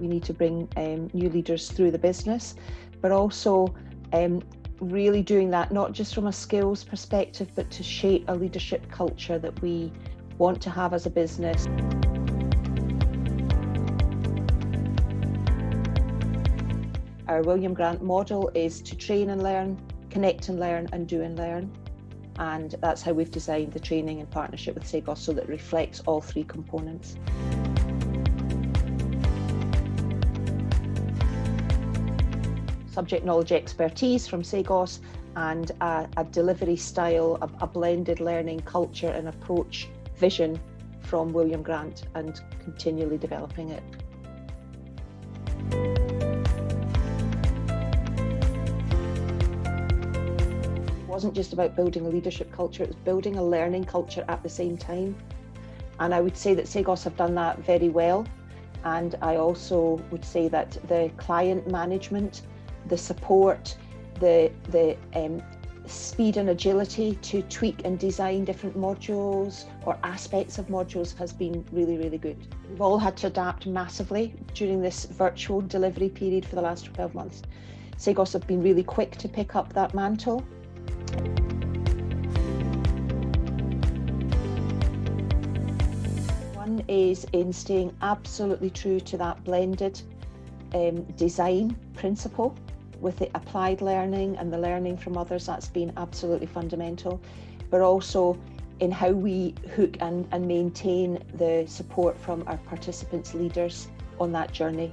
we need to bring um, new leaders through the business, but also um, really doing that not just from a skills perspective, but to shape a leadership culture that we want to have as a business. Our William Grant model is to train and learn, connect and learn, and do and learn. And that's how we've designed the training in partnership with Cegos so that reflects all three components. Subject knowledge expertise from Cegos and a, a delivery style, a, a blended learning culture and approach vision from William Grant and continually developing it. It wasn't just about building a leadership culture, it was building a learning culture at the same time. And I would say that Cegos have done that very well. And I also would say that the client management, the support, the, the um, speed and agility to tweak and design different modules or aspects of modules has been really, really good. We've all had to adapt massively during this virtual delivery period for the last 12 months. Cegos have been really quick to pick up that mantle One is in staying absolutely true to that blended um, design principle with the applied learning and the learning from others, that's been absolutely fundamental, but also in how we hook and, and maintain the support from our participants' leaders on that journey.